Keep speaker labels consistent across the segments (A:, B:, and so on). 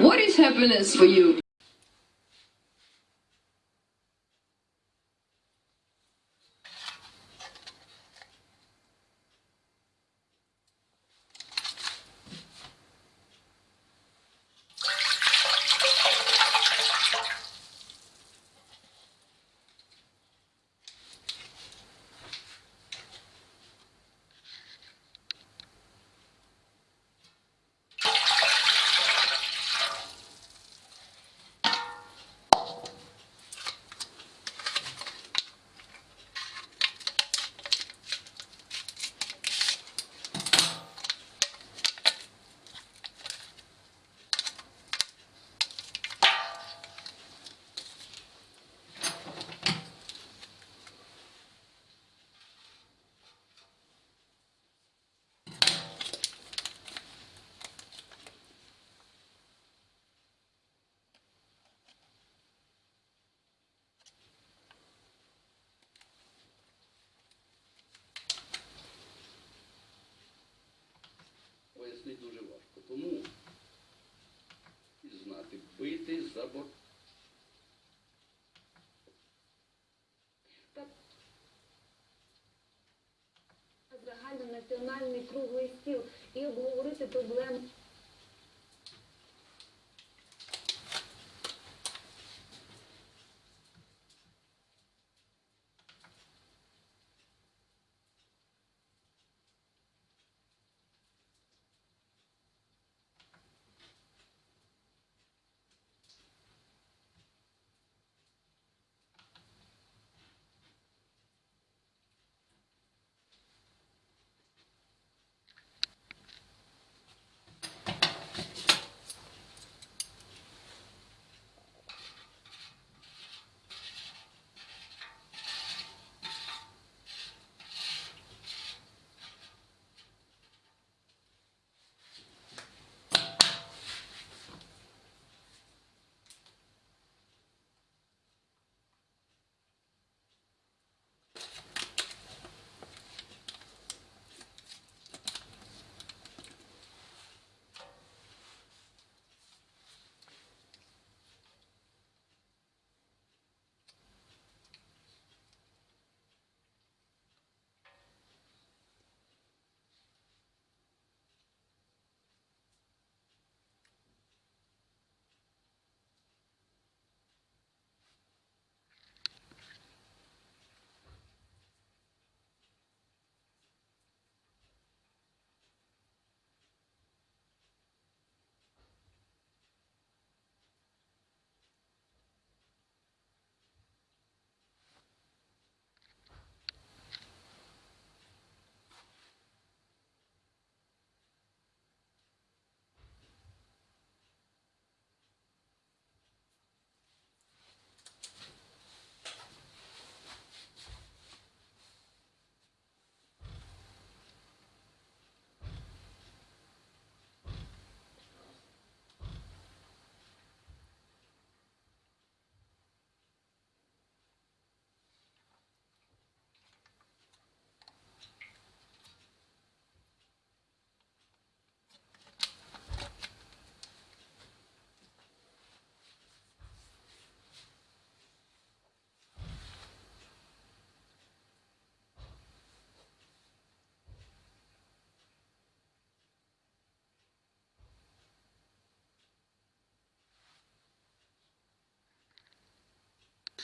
A: What is happiness for you?
B: Тому і знати, бити за бор...
C: загальнонаціональний круглий стіл і обговорити проблеми.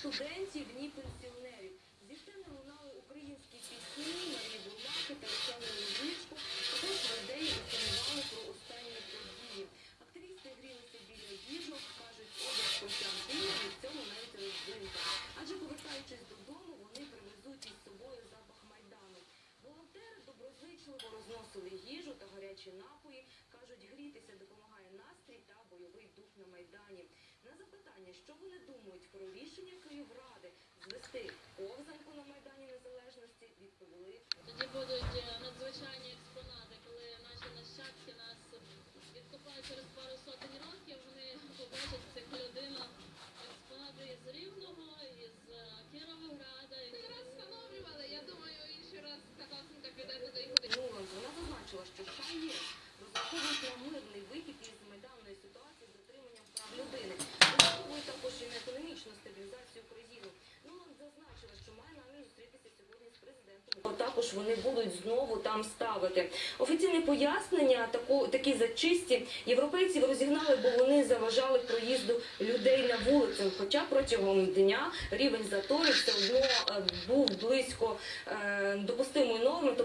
C: Студентів, ні пенсіонерів. Зі сцени лунали українські пісні, Марії Бурлаки та Оксани Лужичко. Також людей інформували про останні події. Активісти грілися біля діжок, кажуть, одяг Костянтина від цього навіть роздинка. Адже повертаючись додому, вони привезуть із собою запах Майдану. Волонтери доброзичливо розносили їжу та гарячі напої. Кажуть, грітися допомагає настрій та бойовий дух на Майдані. На запитання, що вони думають про рішення Let's see. Також вони будуть знову там ставити. Офіційне пояснення такі зачисті європейців розігнали, бо вони заважали проїзду людей на вулицю. Хоча протягом дня рівень заторів все одно е, був близько е, допустимої норми.